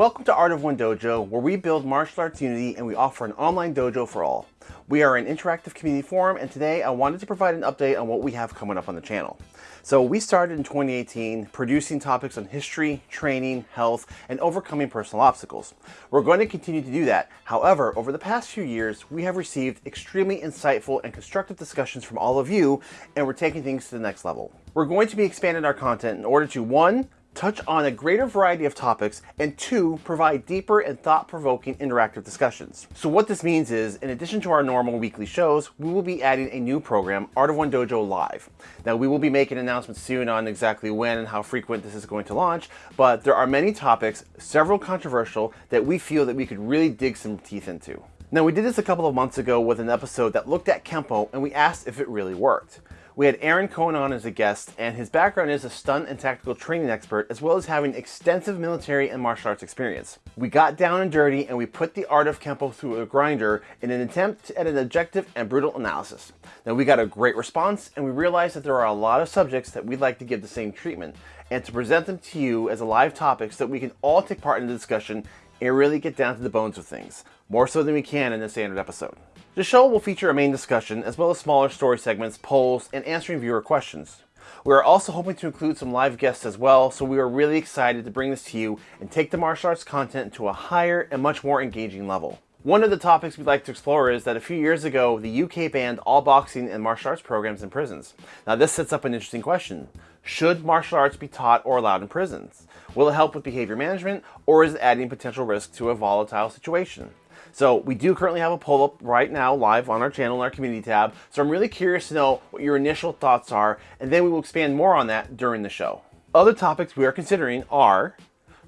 Welcome to Art of One Dojo, where we build martial arts unity and we offer an online dojo for all. We are an interactive community forum, and today I wanted to provide an update on what we have coming up on the channel. So we started in 2018 producing topics on history, training, health, and overcoming personal obstacles. We're going to continue to do that. However, over the past few years, we have received extremely insightful and constructive discussions from all of you, and we're taking things to the next level. We're going to be expanding our content in order to, one, touch on a greater variety of topics, and two, provide deeper and thought-provoking interactive discussions. So what this means is, in addition to our normal weekly shows, we will be adding a new program, Art of One Dojo Live. Now we will be making announcements soon on exactly when and how frequent this is going to launch, but there are many topics, several controversial, that we feel that we could really dig some teeth into. Now we did this a couple of months ago with an episode that looked at Kempo and we asked if it really worked. We had Aaron Cohen on as a guest, and his background is a stunt and tactical training expert, as well as having extensive military and martial arts experience. We got down and dirty, and we put the art of Kempo through a grinder in an attempt at an objective and brutal analysis. Now, we got a great response, and we realized that there are a lot of subjects that we'd like to give the same treatment, and to present them to you as a live topic so that we can all take part in the discussion and really get down to the bones of things, more so than we can in a standard episode. The show will feature a main discussion, as well as smaller story segments, polls, and answering viewer questions. We are also hoping to include some live guests as well, so we are really excited to bring this to you and take the martial arts content to a higher and much more engaging level. One of the topics we'd like to explore is that a few years ago, the UK banned all boxing and martial arts programs in prisons. Now this sets up an interesting question. Should martial arts be taught or allowed in prisons? Will it help with behavior management, or is it adding potential risk to a volatile situation? So we do currently have a poll up right now live on our channel in our community tab. So I'm really curious to know what your initial thoughts are, and then we will expand more on that during the show. Other topics we are considering are,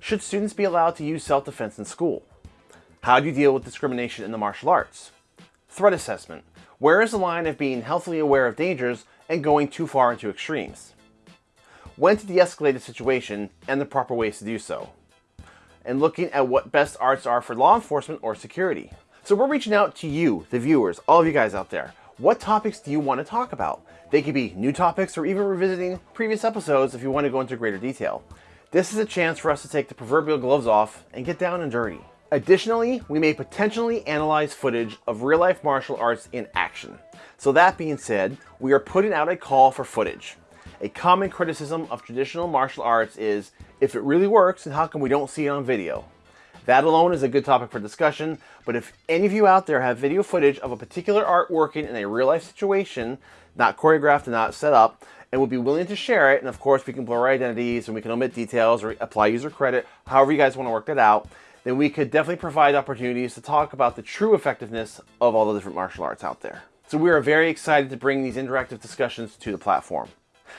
should students be allowed to use self-defense in school? How do you deal with discrimination in the martial arts? Threat assessment. Where is the line of being healthily aware of dangers and going too far into extremes? When to de-escalate a situation and the proper ways to do so and looking at what best arts are for law enforcement or security. So we're reaching out to you, the viewers, all of you guys out there. What topics do you want to talk about? They could be new topics or even revisiting previous episodes if you want to go into greater detail. This is a chance for us to take the proverbial gloves off and get down and dirty. Additionally, we may potentially analyze footage of real-life martial arts in action. So that being said, we are putting out a call for footage. A common criticism of traditional martial arts is, if it really works, then how come we don't see it on video? That alone is a good topic for discussion, but if any of you out there have video footage of a particular art working in a real life situation, not choreographed and not set up, and would be willing to share it, and of course we can blur identities and we can omit details or apply user credit, however you guys want to work that out, then we could definitely provide opportunities to talk about the true effectiveness of all the different martial arts out there. So we are very excited to bring these interactive discussions to the platform.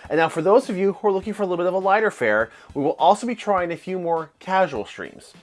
And now for those of you who are looking for a little bit of a lighter fare, we will also be trying a few more casual streams.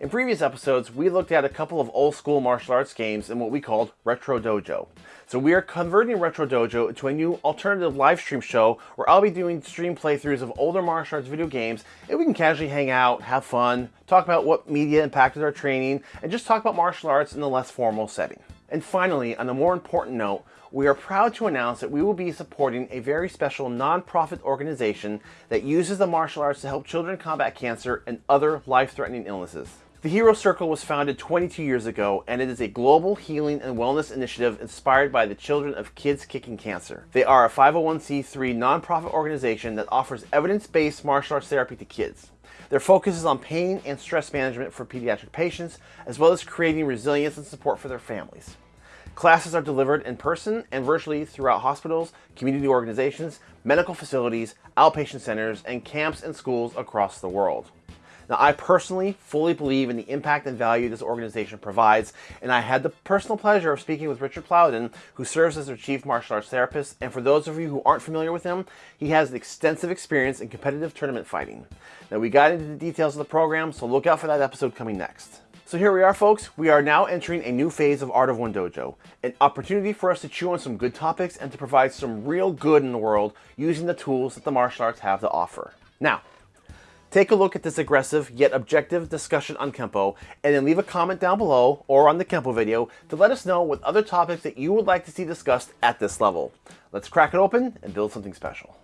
In previous episodes, we looked at a couple of old school martial arts games in what we called Retro Dojo. So we are converting Retro Dojo into a new alternative live stream show where I'll be doing stream playthroughs of older martial arts video games and we can casually hang out, have fun, talk about what media impacted our training, and just talk about martial arts in a less formal setting. And finally, on a more important note, we are proud to announce that we will be supporting a very special nonprofit organization that uses the martial arts to help children combat cancer and other life-threatening illnesses. The Hero Circle was founded 22 years ago, and it is a global healing and wellness initiative inspired by the children of Kids Kicking Cancer. They are a 501c3 nonprofit organization that offers evidence-based martial arts therapy to kids. Their focus is on pain and stress management for pediatric patients, as well as creating resilience and support for their families. Classes are delivered in person and virtually throughout hospitals, community organizations, medical facilities, outpatient centers, and camps and schools across the world. Now, I personally fully believe in the impact and value this organization provides, and I had the personal pleasure of speaking with Richard Plowden, who serves as their chief martial arts therapist. And for those of you who aren't familiar with him, he has extensive experience in competitive tournament fighting. Now, we got into the details of the program, so look out for that episode coming next. So here we are folks, we are now entering a new phase of Art of One Dojo, an opportunity for us to chew on some good topics and to provide some real good in the world using the tools that the martial arts have to offer. Now, take a look at this aggressive yet objective discussion on Kempo and then leave a comment down below or on the Kempo video to let us know what other topics that you would like to see discussed at this level. Let's crack it open and build something special.